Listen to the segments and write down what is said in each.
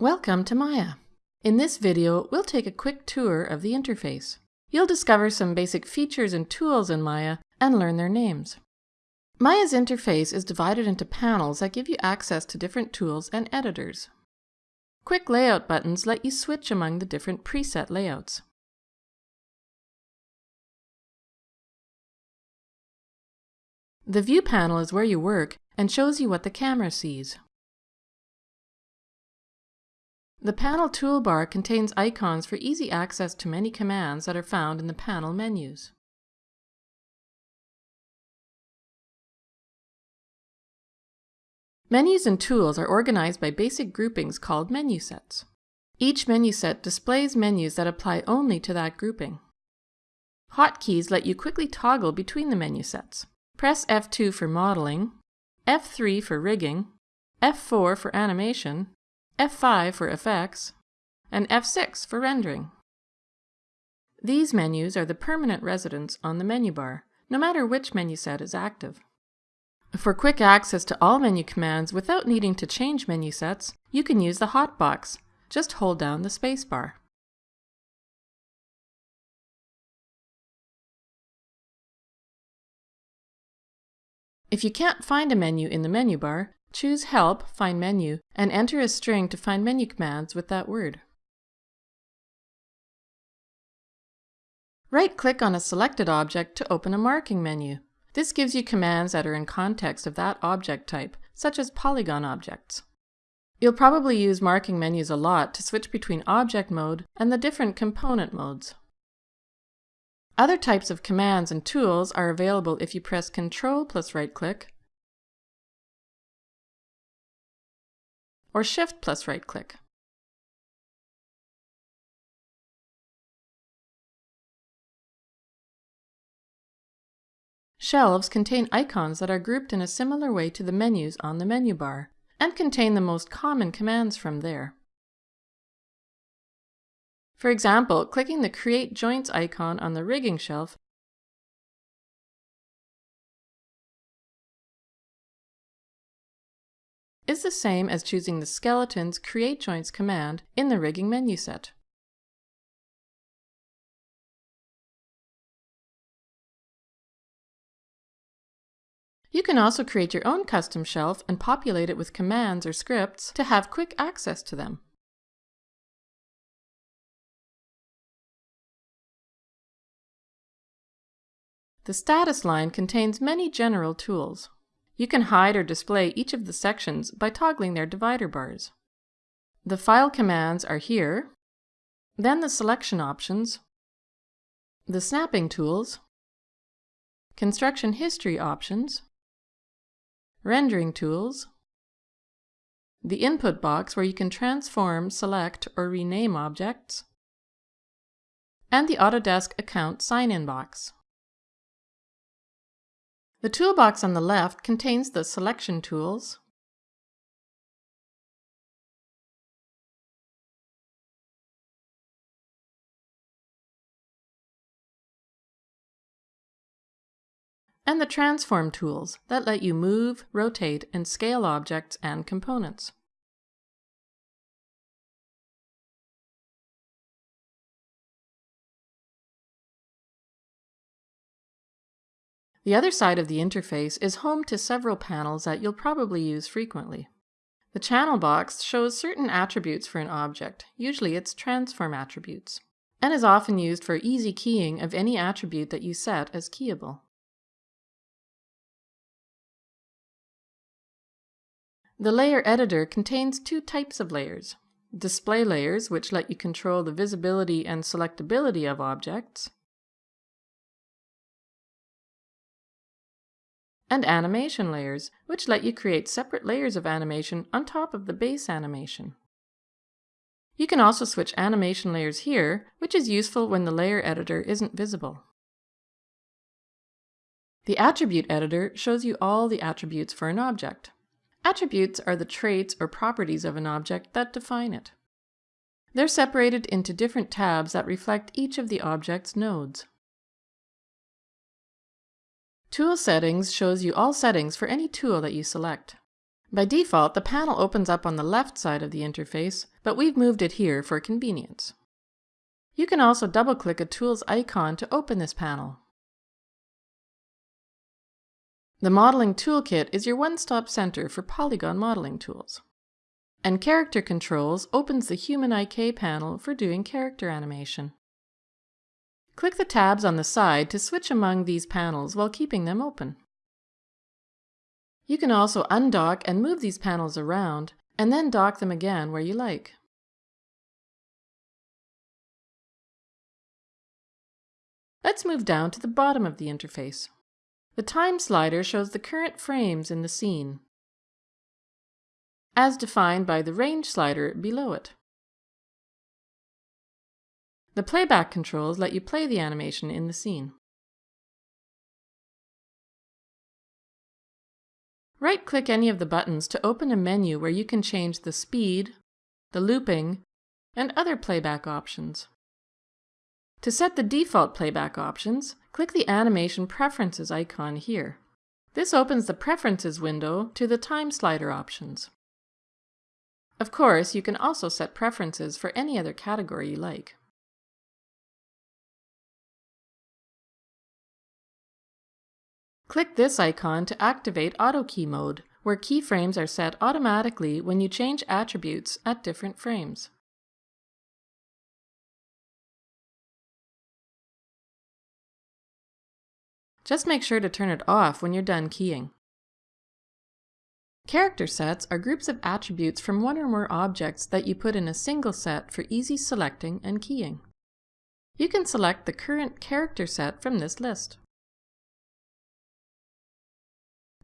Welcome to Maya. In this video, we'll take a quick tour of the interface. You'll discover some basic features and tools in Maya and learn their names. Maya's interface is divided into panels that give you access to different tools and editors. Quick layout buttons let you switch among the different preset layouts. The View panel is where you work and shows you what the camera sees. The panel toolbar contains icons for easy access to many commands that are found in the panel menus. Menus and tools are organized by basic groupings called menu sets. Each menu set displays menus that apply only to that grouping. Hotkeys let you quickly toggle between the menu sets. Press F2 for modeling, F3 for rigging, F4 for animation, F5 for effects, and F6 for rendering. These menus are the permanent residents on the menu bar, no matter which menu set is active. For quick access to all menu commands without needing to change menu sets, you can use the hotbox. Just hold down the spacebar. If you can't find a menu in the menu bar, Choose Help, Find Menu, and enter a string to find menu commands with that word. Right-click on a selected object to open a marking menu. This gives you commands that are in context of that object type, such as polygon objects. You'll probably use marking menus a lot to switch between object mode and the different component modes. Other types of commands and tools are available if you press Ctrl plus right-click or Shift plus right-click. Shelves contain icons that are grouped in a similar way to the menus on the menu bar, and contain the most common commands from there. For example, clicking the Create Joints icon on the rigging shelf is the same as choosing the skeleton's Create Joints command in the rigging menu set. You can also create your own custom shelf and populate it with commands or scripts to have quick access to them. The status line contains many general tools. You can hide or display each of the sections by toggling their divider bars. The file commands are here, then the selection options, the snapping tools, construction history options, rendering tools, the input box where you can transform, select, or rename objects, and the Autodesk account sign-in box. The toolbox on the left contains the selection tools, and the transform tools that let you move, rotate, and scale objects and components. The other side of the interface is home to several panels that you'll probably use frequently. The channel box shows certain attributes for an object, usually its transform attributes, and is often used for easy keying of any attribute that you set as keyable. The layer editor contains two types of layers. Display layers, which let you control the visibility and selectability of objects, and animation layers, which let you create separate layers of animation on top of the base animation. You can also switch animation layers here, which is useful when the layer editor isn't visible. The Attribute Editor shows you all the attributes for an object. Attributes are the traits or properties of an object that define it. They're separated into different tabs that reflect each of the object's nodes. Tool Settings shows you all settings for any tool that you select. By default, the panel opens up on the left side of the interface, but we've moved it here for convenience. You can also double-click a tool's icon to open this panel. The Modeling Toolkit is your one-stop center for polygon modeling tools. And Character Controls opens the Human IK panel for doing character animation. Click the tabs on the side to switch among these panels while keeping them open. You can also undock and move these panels around, and then dock them again where you like. Let's move down to the bottom of the interface. The time slider shows the current frames in the scene, as defined by the range slider below it. The playback controls let you play the animation in the scene. Right-click any of the buttons to open a menu where you can change the speed, the looping, and other playback options. To set the default playback options, click the Animation Preferences icon here. This opens the Preferences window to the time slider options. Of course, you can also set preferences for any other category you like. Click this icon to activate Auto Key mode, where keyframes are set automatically when you change attributes at different frames. Just make sure to turn it off when you're done keying. Character sets are groups of attributes from one or more objects that you put in a single set for easy selecting and keying. You can select the current character set from this list.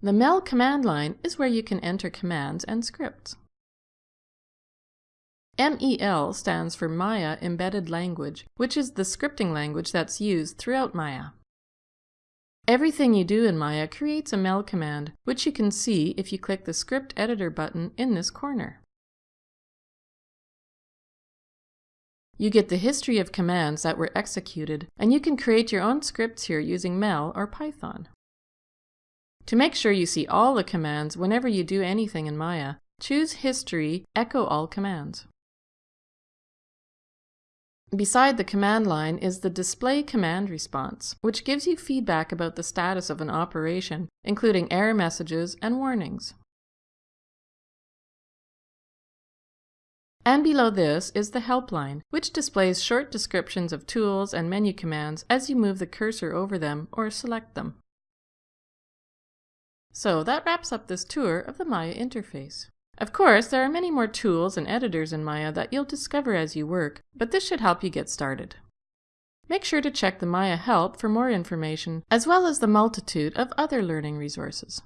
The MEL command line is where you can enter commands and scripts. MEL stands for Maya Embedded Language, which is the scripting language that's used throughout Maya. Everything you do in Maya creates a MEL command, which you can see if you click the Script Editor button in this corner. You get the history of commands that were executed, and you can create your own scripts here using MEL or Python. To make sure you see all the commands whenever you do anything in Maya, choose History, Echo All Commands. Beside the command line is the Display Command Response, which gives you feedback about the status of an operation, including error messages and warnings. And below this is the help line, which displays short descriptions of tools and menu commands as you move the cursor over them or select them. So that wraps up this tour of the Maya interface. Of course, there are many more tools and editors in Maya that you'll discover as you work, but this should help you get started. Make sure to check the Maya help for more information, as well as the multitude of other learning resources.